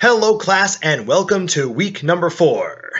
Hello class and welcome to week number four.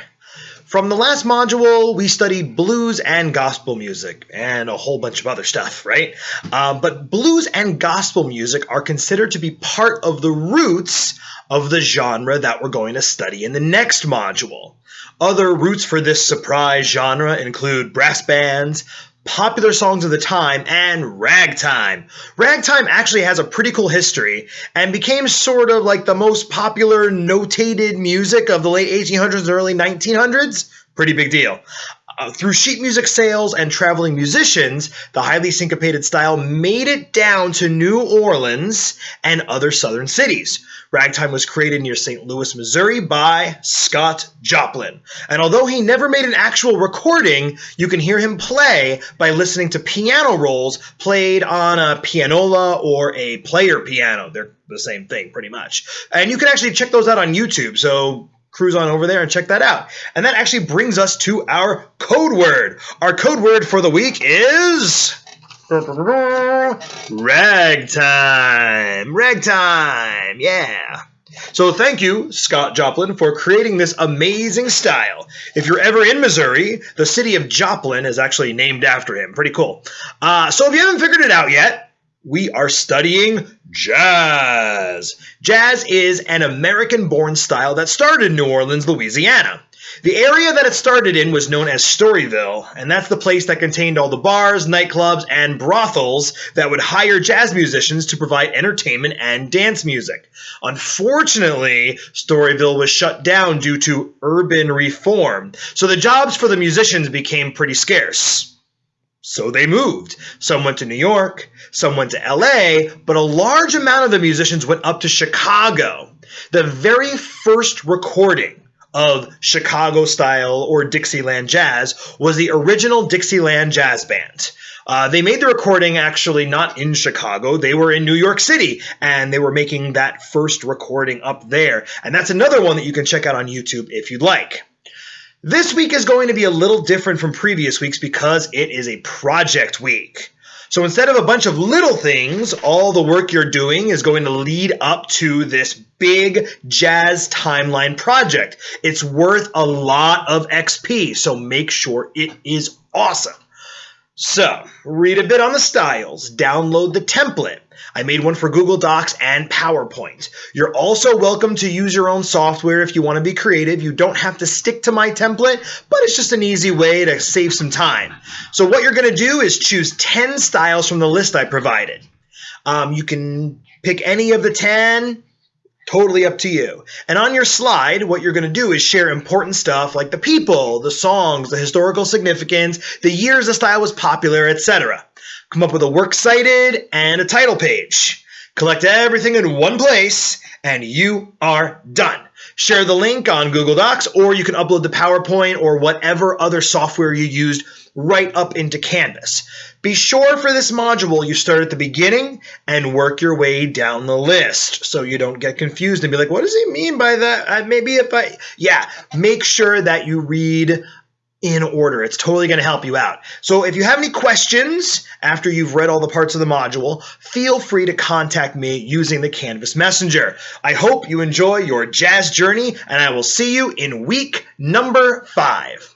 From the last module, we studied blues and gospel music and a whole bunch of other stuff, right? Uh, but blues and gospel music are considered to be part of the roots of the genre that we're going to study in the next module. Other roots for this surprise genre include brass bands, popular songs of the time, and ragtime. Ragtime actually has a pretty cool history and became sort of like the most popular notated music of the late 1800s and early 1900s. Pretty big deal. Uh, through sheet music sales and traveling musicians, the highly syncopated style made it down to New Orleans and other southern cities. Ragtime was created near St. Louis, Missouri by Scott Joplin. And although he never made an actual recording, you can hear him play by listening to piano rolls played on a pianola or a player piano. They're the same thing, pretty much. And you can actually check those out on YouTube. So cruise on over there and check that out. And that actually brings us to our code word. Our code word for the week is ragtime. Ragtime. Yeah. So thank you, Scott Joplin, for creating this amazing style. If you're ever in Missouri, the city of Joplin is actually named after him. Pretty cool. Uh, so if you haven't figured it out yet, we are studying jazz. Jazz is an American born style that started in New Orleans, Louisiana. The area that it started in was known as Storyville, and that's the place that contained all the bars, nightclubs, and brothels that would hire jazz musicians to provide entertainment and dance music. Unfortunately, Storyville was shut down due to urban reform, so the jobs for the musicians became pretty scarce. So they moved. Some went to New York, some went to LA, but a large amount of the musicians went up to Chicago. The very first recording of Chicago style or Dixieland jazz was the original Dixieland Jazz Band. Uh, they made the recording actually not in Chicago. They were in New York City and they were making that first recording up there. And that's another one that you can check out on YouTube if you'd like. This week is going to be a little different from previous weeks because it is a project week. So instead of a bunch of little things, all the work you're doing is going to lead up to this big jazz timeline project. It's worth a lot of XP, so make sure it is awesome. So, read a bit on the styles, download the template. I made one for Google Docs and PowerPoint. You're also welcome to use your own software if you want to be creative. You don't have to stick to my template, but it's just an easy way to save some time. So what you're going to do is choose 10 styles from the list I provided. Um, you can pick any of the 10 Totally up to you. And on your slide, what you're going to do is share important stuff like the people, the songs, the historical significance, the years the style was popular, etc. Come up with a works cited and a title page. Collect everything in one place, and you are done. Share the link on Google Docs, or you can upload the PowerPoint or whatever other software you used right up into Canvas. Be sure for this module you start at the beginning and work your way down the list so you don't get confused and be like, what does he mean by that? Maybe if I, yeah, make sure that you read in order. It's totally going to help you out. So if you have any questions after you've read all the parts of the module, feel free to contact me using the Canvas Messenger. I hope you enjoy your jazz journey and I will see you in week number five.